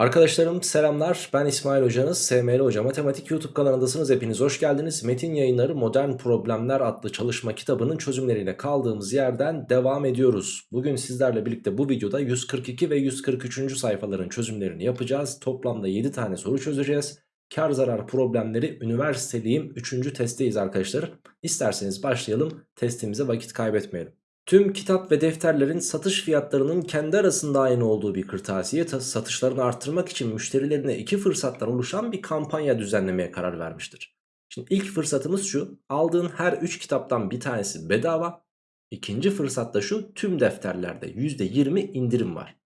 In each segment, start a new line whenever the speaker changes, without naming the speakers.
Arkadaşlarım selamlar. Ben İsmail Hocanız SML Hoca. Matematik YouTube kanalındasınız. Hepiniz hoş geldiniz. Metin yayınları Modern Problemler adlı çalışma kitabının çözümleriyle kaldığımız yerden devam ediyoruz. Bugün sizlerle birlikte bu videoda 142 ve 143. sayfaların çözümlerini yapacağız. Toplamda 7 tane soru çözeceğiz. Kar zarar problemleri üniversiteliyim. 3. testteyiz arkadaşlar İsterseniz başlayalım. Testimize vakit kaybetmeyelim Tüm kitap ve defterlerin satış fiyatlarının kendi arasında aynı olduğu bir kırtasiye satışlarını arttırmak için müşterilerine iki fırsattan oluşan bir kampanya düzenlemeye karar vermiştir. Şimdi ilk fırsatımız şu aldığın her 3 kitaptan bir tanesi bedava. İkinci fırsatta şu tüm defterlerde %20 indirim var.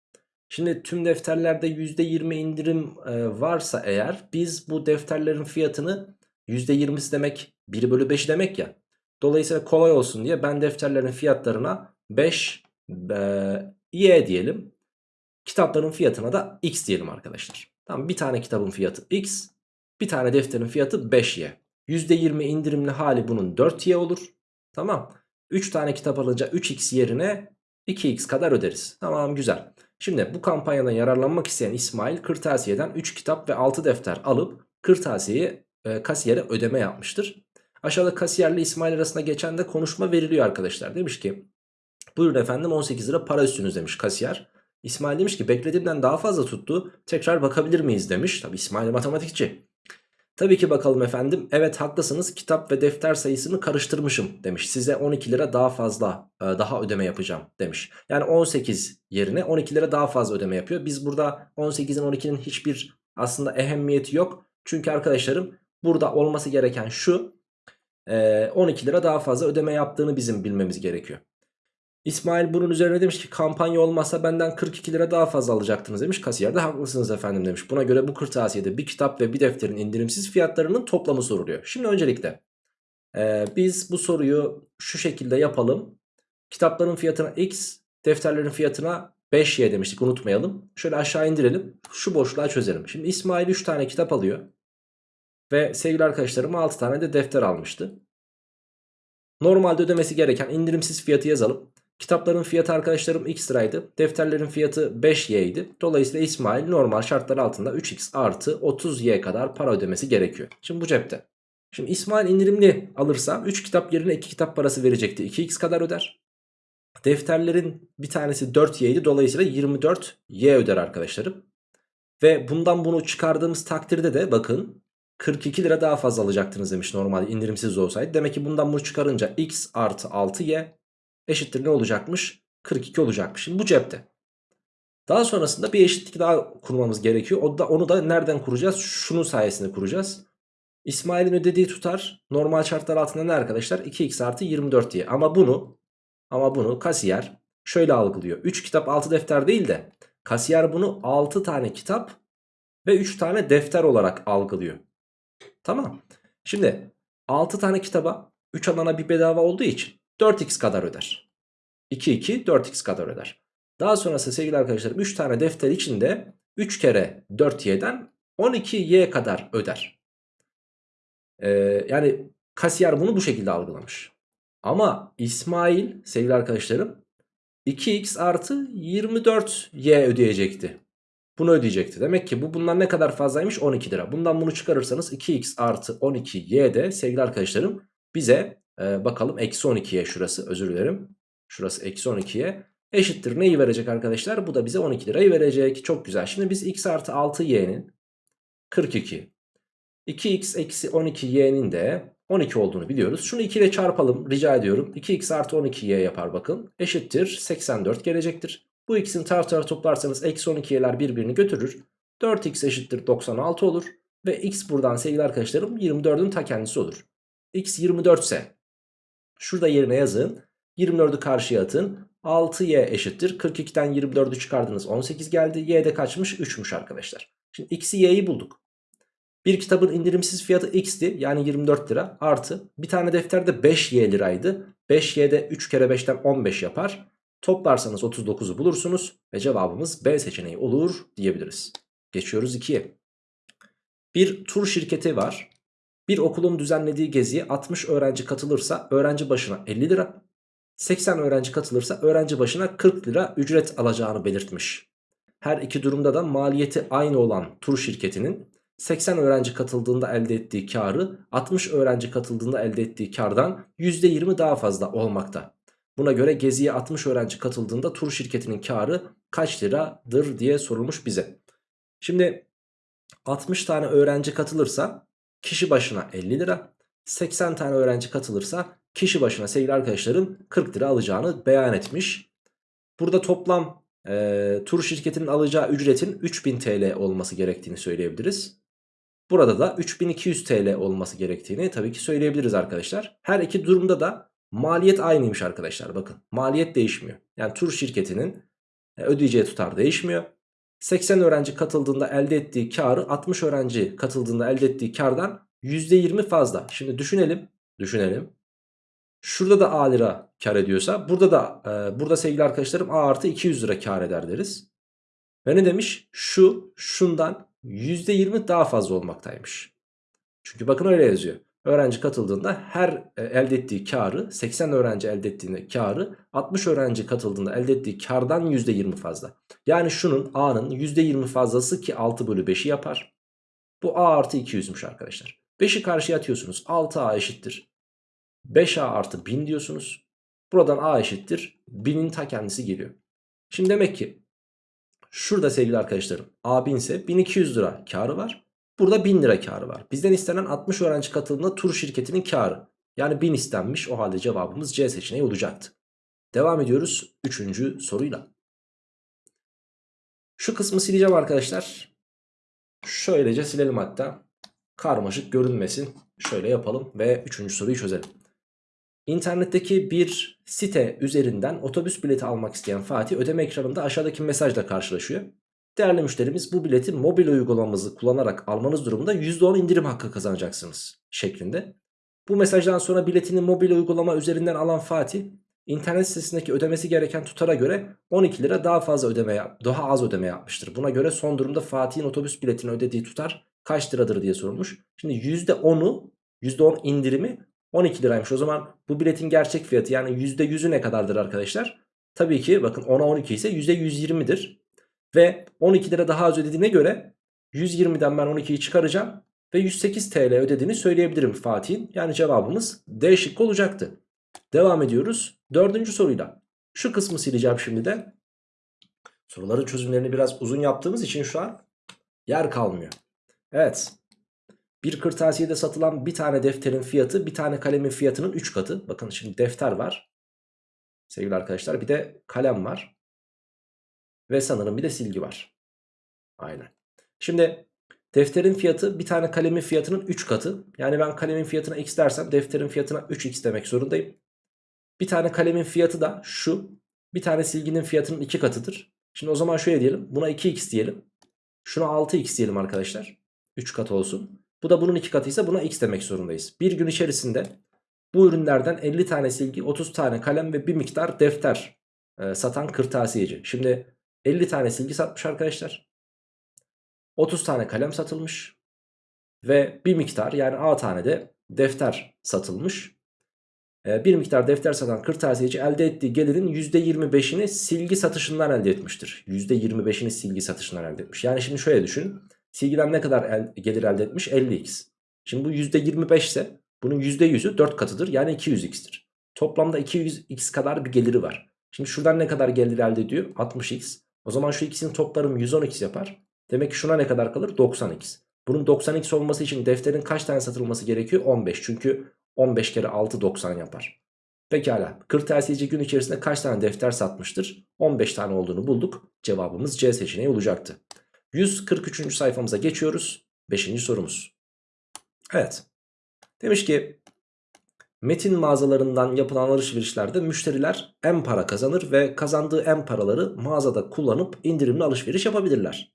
Şimdi tüm defterlerde %20 indirim e, varsa eğer biz bu defterlerin fiyatını %20'si demek 1 bölü 5 demek ya. Dolayısıyla kolay olsun diye ben defterlerin fiyatlarına 5 e, y diyelim. Kitapların fiyatına da x diyelim arkadaşlar. Tamam bir tane kitabın fiyatı x, bir tane defterin fiyatı 5y. %20 indirimli hali bunun 4y olur. Tamam. 3 tane kitap alınca 3x yerine 2x kadar öderiz. Tamam güzel. Şimdi bu kampanyadan yararlanmak isteyen İsmail kırtasiyeden 3 kitap ve 6 defter alıp kırtasiyeyi e, kasiyere ödeme yapmıştır. Aşağıda kasiyerle İsmail arasında geçen de konuşma veriliyor arkadaşlar. Demiş ki buyurun efendim 18 lira para üstünüz demiş kasiyer. İsmail demiş ki beklediğimden daha fazla tuttu. Tekrar bakabilir miyiz demiş. Tabi İsmail matematikçi. Tabii ki bakalım efendim. Evet haklısınız kitap ve defter sayısını karıştırmışım demiş. Size 12 lira daha fazla e, daha ödeme yapacağım demiş. Yani 18 yerine 12 lira daha fazla ödeme yapıyor. Biz burada 18'in 12'nin hiçbir aslında ehemmiyeti yok. Çünkü arkadaşlarım burada olması gereken şu. 12 lira daha fazla ödeme yaptığını bizim bilmemiz gerekiyor. İsmail bunun üzerine demiş ki kampanya olmazsa benden 42 lira daha fazla alacaktınız demiş. Kasiyer de haklısınız efendim demiş. Buna göre bu kırtasiyede bir kitap ve bir defterin indirimsiz fiyatlarının toplamı soruluyor. Şimdi öncelikle e, biz bu soruyu şu şekilde yapalım. Kitapların fiyatına x, defterlerin fiyatına 5y demiştik unutmayalım. Şöyle aşağı indirelim. Şu boşluğa çözelim. Şimdi İsmail 3 tane kitap alıyor. Ve sevgili arkadaşlarım 6 tane de defter almıştı. Normalde ödemesi gereken indirimsiz fiyatı yazalım. Kitapların fiyatı arkadaşlarım x liraydı. Defterlerin fiyatı 5y idi. Dolayısıyla İsmail normal şartlar altında 3x artı 30y kadar para ödemesi gerekiyor. Şimdi bu cepte. Şimdi İsmail indirimli alırsa 3 kitap yerine 2 kitap parası verecekti. 2x kadar öder. Defterlerin bir tanesi 4y idi. Dolayısıyla 24y öder arkadaşlarım. Ve bundan bunu çıkardığımız takdirde de bakın 42 lira daha fazla alacaktınız demiş normalde indirimsiz olsaydı. Demek ki bundan bunu çıkarınca x artı 6y eşittir ne olacakmış? 42 olacakmış. Şimdi bu cepte. Daha sonrasında bir eşitlik daha kurmamız gerekiyor. O da, onu da nereden kuracağız? Şunun sayesinde kuracağız. İsmail'in ödediği tutar normal şartlar altında ne arkadaşlar? 2x artı 24 diye. Ama bunu ama bunu kasiyer şöyle algılıyor. 3 kitap 6 defter değil de kasiyer bunu 6 tane kitap ve 3 tane defter olarak algılıyor. Tamam. Şimdi 6 tane kitaba 3 alana bir bedava olduğu için 4x kadar öder. 2 2 4x kadar öder. Daha sonrası sevgili arkadaşlarım 3 tane defter içinde 3 kere 4y'den 12y kadar öder. Ee, yani kasiyer bunu bu şekilde algılamış. Ama İsmail sevgili arkadaşlarım 2x artı 24y ödeyecekti. Bunu ödeyecekti. Demek ki bu bundan ne kadar fazlaymış? 12 lira. Bundan bunu çıkarırsanız 2x artı 12y de sevgili arkadaşlarım bize e, bakalım eksi 12'ye şurası özür dilerim. Şurası eksi 12'ye eşittir. Neyi verecek arkadaşlar? Bu da bize 12 lirayı verecek. Çok güzel. Şimdi biz x artı 6y'nin 42 2x eksi 12y'nin de 12 olduğunu biliyoruz. Şunu 2 ile çarpalım rica ediyorum. 2x artı 12y yapar bakın. Eşittir 84 gelecektir. Bu ikisini taraf tarafa toplarsanız eksi 12'ler birbirini götürür. 4x eşittir 96 olur. Ve x buradan sevgili arkadaşlarım 24'ün ta kendisi olur. x 24 ise şurada yerine yazın. 24'ü karşıya atın. 6y eşittir. 42'den 24'ü çıkardınız 18 geldi. y de kaçmış? 3'müş arkadaşlar. Şimdi x'i y'yi bulduk. Bir kitabın indirimsiz fiyatı x'ti yani 24 lira artı bir tane defterde 5y liraydı. 5y'de 3 kere 5'ten 15 yapar. Toplarsanız 39'u bulursunuz ve cevabımız B seçeneği olur diyebiliriz. Geçiyoruz 2'ye. Bir tur şirketi var. Bir okulun düzenlediği geziye 60 öğrenci katılırsa öğrenci başına 50 lira, 80 öğrenci katılırsa öğrenci başına 40 lira ücret alacağını belirtmiş. her iki durumda da maliyeti aynı olan tur şirketinin 80 öğrenci katıldığında elde ettiği karı 60 öğrenci katıldığında elde ettiği kardan %20 daha fazla olmakta. Buna göre geziye 60 öğrenci katıldığında tur şirketinin karı kaç liradır diye sorulmuş bize. Şimdi 60 tane öğrenci katılırsa kişi başına 50 lira. 80 tane öğrenci katılırsa kişi başına sevgili arkadaşlarım 40 lira alacağını beyan etmiş. Burada toplam e, tur şirketinin alacağı ücretin 3000 TL olması gerektiğini söyleyebiliriz. Burada da 3200 TL olması gerektiğini tabii ki söyleyebiliriz arkadaşlar. Her iki durumda da maliyet aynıymış arkadaşlar bakın. Maliyet değişmiyor. Yani tur şirketinin e, ödeyeceği tutar değişmiyor. 80 öğrenci katıldığında elde ettiği karı 60 öğrenci katıldığında elde ettiği kardan %20 fazla. Şimdi düşünelim. Düşünelim. Şurada da A lira kar ediyorsa burada da e, burada sevgili arkadaşlarım A artı 200 lira kar eder deriz. Ve ne demiş? Şu şundan %20 daha fazla olmaktaymış. Çünkü bakın öyle yazıyor. Öğrenci katıldığında her e, elde ettiği karı 80 öğrenci elde ettiğinde karı 60 öğrenci katıldığında elde ettiği kardan %20 fazla. Yani şunun A'nın %20 fazlası ki 6 bölü 5'i yapar. Bu A artı 200'müş arkadaşlar. 5'i karşıya atıyorsunuz 6A eşittir. 5A artı 1000 diyorsunuz. Buradan A eşittir 1000'in ta kendisi geliyor. Şimdi demek ki şurada sevgili arkadaşlarım A 1000 ise 1200 lira karı var. Burada 1000 lira karı var. Bizden istenen 60 öğrenci katıldığında tur şirketinin karı. Yani 1000 istenmiş o halde cevabımız C seçeneği olacaktı. Devam ediyoruz 3. soruyla. Şu kısmı sileceğim arkadaşlar. Şöylece silelim hatta. Karmaşık görünmesin. Şöyle yapalım ve 3. soruyu çözelim. İnternetteki bir site üzerinden otobüs bileti almak isteyen Fatih ödeme ekranında aşağıdaki mesajla karşılaşıyor. Değerli müşterimiz bu bileti mobil uygulamamızı kullanarak almanız durumunda %10 indirim hakkı kazanacaksınız şeklinde. Bu mesajdan sonra biletini mobil uygulama üzerinden alan Fatih internet sitesindeki ödemesi gereken tutara göre 12 lira daha fazla ödeme daha az ödeme yapmıştır. Buna göre son durumda Fatih'in otobüs biletini ödediği tutar kaç liradır diye sorulmuş. Şimdi %10'u %10 indirimi 12 liraymış. O zaman bu biletin gerçek fiyatı yani %100'ü ne kadardır arkadaşlar? Tabii ki bakın 10'a 12 ise %120'dir. Ve 12 lira daha az ödediğine göre 120'den ben 12'yi çıkaracağım. Ve 108 TL ödediğini söyleyebilirim Fatih'in. Yani cevabımız D şıkkı olacaktı. Devam ediyoruz. Dördüncü soruyla. Şu kısmı sileceğim şimdi de. Soruların çözümlerini biraz uzun yaptığımız için şu an yer kalmıyor. Evet. Bir kırtasiyede satılan bir tane defterin fiyatı bir tane kalemin fiyatının 3 katı. Bakın şimdi defter var. Sevgili arkadaşlar bir de kalem var. Ve sanırım bir de silgi var. Aynen. Şimdi defterin fiyatı bir tane kalemin fiyatının 3 katı. Yani ben kalemin fiyatına x dersem defterin fiyatına 3x demek zorundayım. Bir tane kalemin fiyatı da şu. Bir tane silginin fiyatının 2 katıdır. Şimdi o zaman şöyle diyelim. Buna 2x diyelim. Şuna 6x diyelim arkadaşlar. 3 kat olsun. Bu da bunun 2 katıysa buna x demek zorundayız. Bir gün içerisinde bu ürünlerden 50 tane silgi, 30 tane kalem ve bir miktar defter e, satan kırtasiyeci. Şimdi 50 tane silgi satmış arkadaşlar. 30 tane kalem satılmış. Ve bir miktar yani A tane de defter satılmış. Ee, bir miktar defter satan kırtasiyeci elde ettiği gelirin %25'ini silgi satışından elde etmiştir. %25'ini silgi satışından elde etmiş. Yani şimdi şöyle düşün. Silgiden ne kadar el, gelir elde etmiş? 50x. Şimdi bu %25 ise bunun %100'ü 4 katıdır. Yani 200x'tir. Toplamda 200x kadar bir geliri var. Şimdi şuradan ne kadar gelir elde ediyor? 60x. O zaman şu ikisinin toplarım 110x yapar. Demek ki şuna ne kadar kalır? 90x. Bunun 90x olması için defterin kaç tane satılması gerekiyor? 15. Çünkü 15 kere 6 90 yapar. Pekala. Kırtasiyeci gün içerisinde kaç tane defter satmıştır? 15 tane olduğunu bulduk. Cevabımız C seçeneği olacaktı. 143. sayfamıza geçiyoruz. 5. sorumuz. Evet. Demiş ki Metin mağazalarından yapılan alışverişlerde müşteriler en para kazanır ve kazandığı en paraları mağazada kullanıp indirimli alışveriş yapabilirler.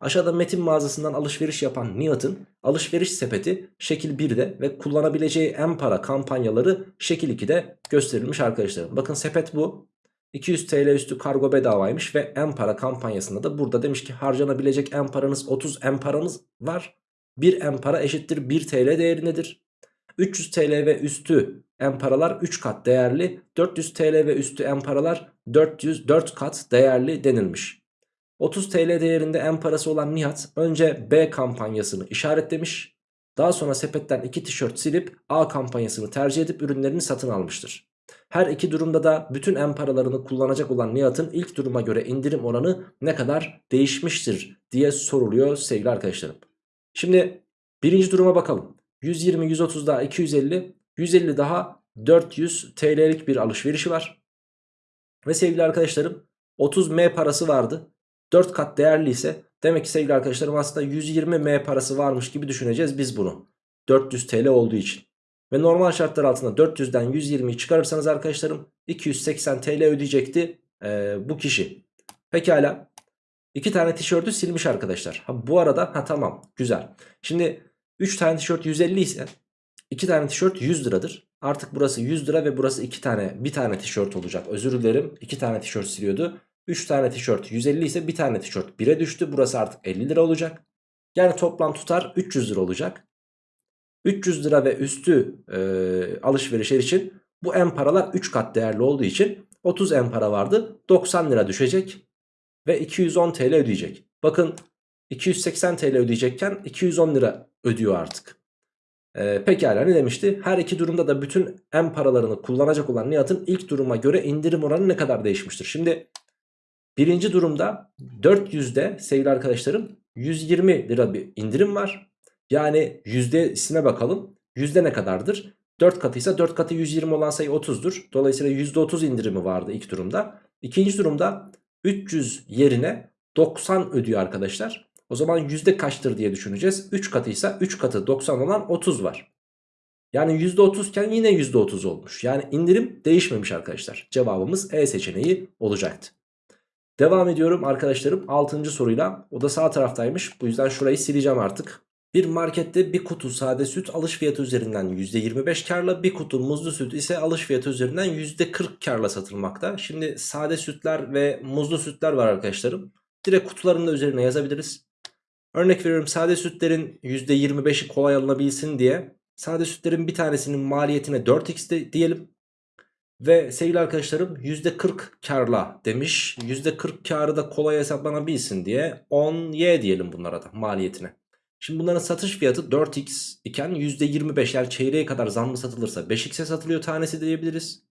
Aşağıda metin mağazasından alışveriş yapan Nihat'ın alışveriş sepeti şekil 1'de ve kullanabileceği en para kampanyaları şekil 2'de gösterilmiş arkadaşlarım. Bakın sepet bu. 200 TL üstü kargo bedavaymış ve en para kampanyasında da burada demiş ki harcanabilecek en paranız 30 en paranız var. 1 en para eşittir 1 TL değerindedir. 300 TL ve üstü en paralar 3 kat değerli. 400 TL ve üstü en paralar 400 4 kat değerli denilmiş. 30 TL değerinde en parası olan Nihat önce B kampanyasını işaretlemiş. Daha sonra sepetten 2 tişört silip A kampanyasını tercih edip ürünlerini satın almıştır. Her iki durumda da bütün en paralarını kullanacak olan Nihat'ın ilk duruma göre indirim oranı ne kadar değişmiştir diye soruluyor sevgili arkadaşlarım. Şimdi birinci duruma bakalım. 120, 130 daha 250, 150 daha 400 TL'lik bir alışverişi var. Ve sevgili arkadaşlarım 30 M parası vardı. 4 kat değerli ise demek ki sevgili arkadaşlarım aslında 120 M parası varmış gibi düşüneceğiz biz bunu. 400 TL olduğu için. Ve normal şartlar altında 400'den 120'yi çıkarırsanız arkadaşlarım 280 TL ödeyecekti ee, bu kişi. Pekala. 2 tane tişörtü silmiş arkadaşlar. Ha, bu arada ha tamam güzel. Şimdi 3 tane tişört 150 ise 2 tane tişört 100 liradır. Artık burası 100 lira ve burası 2 tane bir tane tişört olacak. Özür dilerim 2 tane tişört siliyordu. 3 tane tişört 150 ise bir tane tişört 1'e düştü. Burası artık 50 lira olacak. Yani toplam tutar 300 lira olacak. 300 lira ve üstü e, alışverişler için bu en paralar 3 kat değerli olduğu için 30 en para vardı. 90 lira düşecek ve 210 TL ödeyecek. Bakın 280 TL ödeyecekken 210 lira ödüyor artık. Ee, pekala ne demişti? Her iki durumda da bütün en paralarını kullanacak olan Nihat'ın ilk duruma göre indirim oranı ne kadar değişmiştir? Şimdi birinci durumda 400'de sevgili arkadaşlarım 120 lira bir indirim var. Yani yüzdesine bakalım. Yüzde ne kadardır? 4 katıysa 4 katı 120 olan sayı 30'dur. Dolayısıyla %30 indirimi vardı ilk durumda. İkinci durumda 300 yerine 90 ödüyor arkadaşlar. O zaman yüzde kaçtır diye düşüneceğiz. 3 katıysa 3 katı 90 olan 30 var. Yani %30 iken yine %30 olmuş. Yani indirim değişmemiş arkadaşlar. Cevabımız E seçeneği olacaktı. Devam ediyorum arkadaşlarım 6. soruyla. O da sağ taraftaymış. Bu yüzden şurayı sileceğim artık. Bir markette bir kutu sade süt alış fiyatı üzerinden %25 karla bir kutu muzlu süt ise alış fiyatı üzerinden %40 karla satılmakta. Şimdi sade sütler ve muzlu sütler var arkadaşlarım. Direkt kutuların da üzerine yazabiliriz. Örnek veriyorum sade sütlerin %25'i kolay alınabilsin diye sade sütlerin bir tanesinin maliyetine 4x de diyelim. Ve sevgili arkadaşlarım %40 karla demiş. %40 karı da kolay hesaplanabilsin diye 10y diyelim bunlara da maliyetine. Şimdi bunların satış fiyatı 4x iken %25 yani çeyreğe kadar zamlı satılırsa 5x'e satılıyor tanesi diyebiliriz.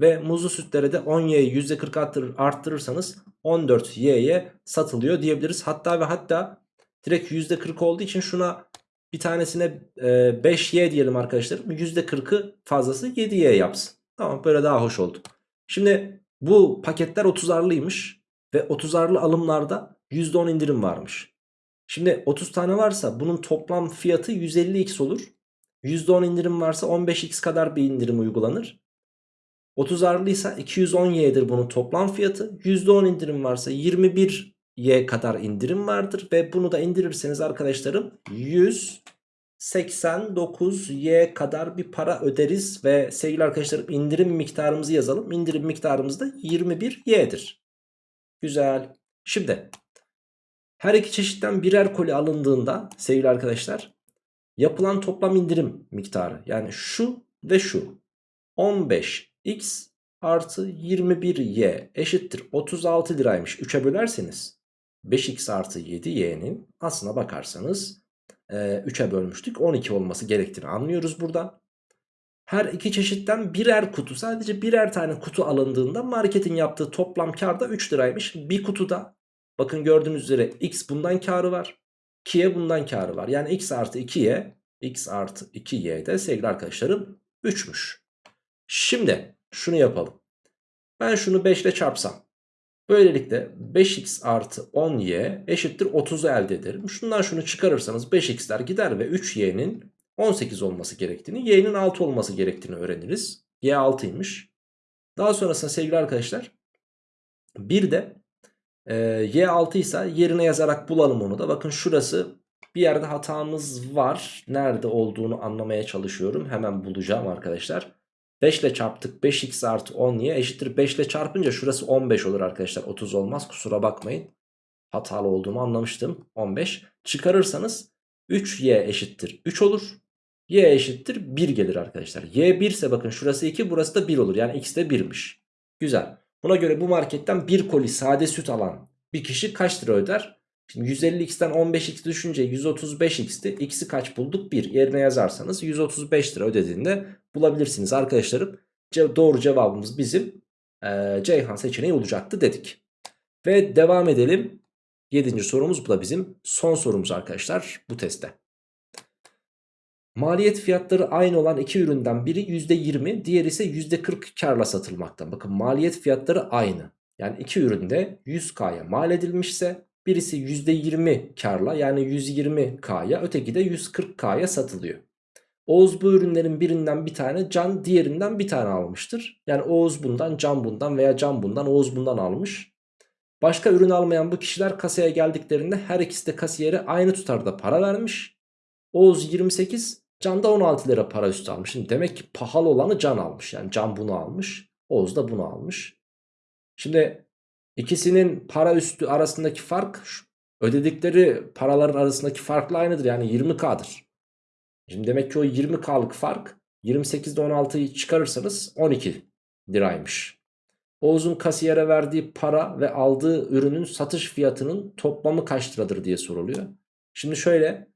Ve muzlu sütlere de 10y'yi %40 arttırır, arttırırsanız 14y'ye satılıyor diyebiliriz. Hatta ve hatta direkt %40 olduğu için şuna bir tanesine e, 5y diyelim arkadaşlar. %40'ı fazlası 7y yapsın. Tamam böyle daha hoş oldu. Şimdi bu paketler 30'arlıymış ve 30'arlı alımlarda %10 indirim varmış. Şimdi 30 tane varsa bunun toplam fiyatı 150x olur. %10 indirim varsa 15x kadar bir indirim uygulanır. 30 arlıysa 210y'dir bunun toplam fiyatı. %10 indirim varsa 21y kadar indirim vardır. Ve bunu da indirirseniz arkadaşlarım 189y kadar bir para öderiz. Ve sevgili arkadaşlarım indirim miktarımızı yazalım. İndirim miktarımız da 21y'dir. Güzel. Şimdi her iki çeşitten birer koli alındığında sevgili arkadaşlar yapılan toplam indirim miktarı yani şu ve şu 15x artı 21y eşittir 36 liraymış 3'e bölerseniz 5x artı 7y'nin aslına bakarsanız e, 3'e bölmüştük 12 olması gerektiğini anlıyoruz buradan. Her iki çeşitten birer kutu sadece birer tane kutu alındığında marketin yaptığı toplam kar da 3 liraymış. Bir kutuda Bakın gördüğünüz üzere x bundan karı var. 2y bundan karı var. Yani x artı 2y x artı 2y de sevgili arkadaşlarım 3'müş. Şimdi şunu yapalım. Ben şunu 5 ile çarpsam. Böylelikle 5x artı 10y eşittir 30'u elde ederim. Şundan şunu çıkarırsanız 5x'ler gider ve 3y'nin 18 olması gerektiğini, y'nin 6 olması gerektiğini öğreniriz. y 6'ymış. Daha sonrasında sevgili arkadaşlar bir de e, Y6 ise yerine yazarak bulalım onu da. Bakın şurası bir yerde hatamız var. Nerede olduğunu anlamaya çalışıyorum. Hemen bulacağım arkadaşlar. 5 ile çarptık 5x artı 10y eşittir 5 ile çarpınca şurası 15 olur arkadaşlar. 30 olmaz kusura bakmayın. Hatalı olduğumu anlamıştım. 15 çıkarırsanız 3y eşittir 3 olur. y eşittir 1 gelir arkadaşlar. y 1 ise bakın şurası 2 burası da 1 olur. Yani x de 1'miş güzel. Buna göre bu marketten bir koli sade süt alan bir kişi kaç lira öder? Şimdi 150x'ten 15x düşünce 135x'ti. X'i kaç bulduk? 1. Yerine yazarsanız 135 lira ödediğinde bulabilirsiniz arkadaşlarım. Doğru cevabımız bizim e, Ceyhan seçeneği olacaktı dedik. Ve devam edelim. 7. sorumuz bu da bizim son sorumuz arkadaşlar bu testte. Maliyet fiyatları aynı olan iki üründen biri %20 diğeri ise %40 karla satılmakta. Bakın maliyet fiyatları aynı. Yani iki üründe 100K'ya mal edilmişse birisi %20 karla yani 120K'ya öteki de 140K'ya satılıyor. Oğuz bu ürünlerin birinden bir tane Can diğerinden bir tane almıştır. Yani Oğuz bundan Can bundan veya Can bundan Oğuz bundan almış. Başka ürün almayan bu kişiler kasaya geldiklerinde her ikisi de kasiyere aynı tutarda para vermiş. Oğuz 28 Can da 16 lira para üstü almış. Şimdi demek ki pahalı olanı Can almış. Yani Can bunu almış. Oğuz da bunu almış. Şimdi ikisinin para üstü arasındaki fark ödedikleri paraların arasındaki farkla aynıdır. Yani 20K'dır. Şimdi demek ki o 20K'lık fark 28'de 16'yı çıkarırsanız 12 liraymış. Oğuz'un kasiyere verdiği para ve aldığı ürünün satış fiyatının toplamı kaç liradır diye soruluyor. Şimdi şöyle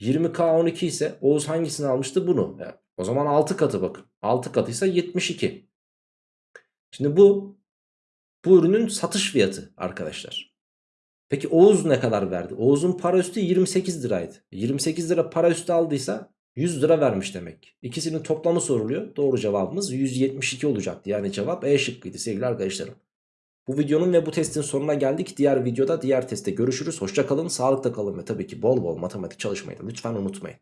20K 12 ise Oğuz hangisini almıştı? Bunu. Yani o zaman 6 katı bakın. 6 katıysa 72. Şimdi bu bu ürünün satış fiyatı arkadaşlar. Peki Oğuz ne kadar verdi? Oğuz'un para üstü 28 liraydı. 28 lira para üstü aldıysa 100 lira vermiş demek. İkisinin toplamı soruluyor. Doğru cevabımız 172 olacaktı. Yani cevap E şıkkıydı sevgili arkadaşlarım. Bu videonun ve bu testin sonuna geldik. Diğer videoda diğer testte görüşürüz. Hoşça kalın, sağlıkta kalın ve tabii ki bol bol matematik çalışmayı da lütfen unutmayın.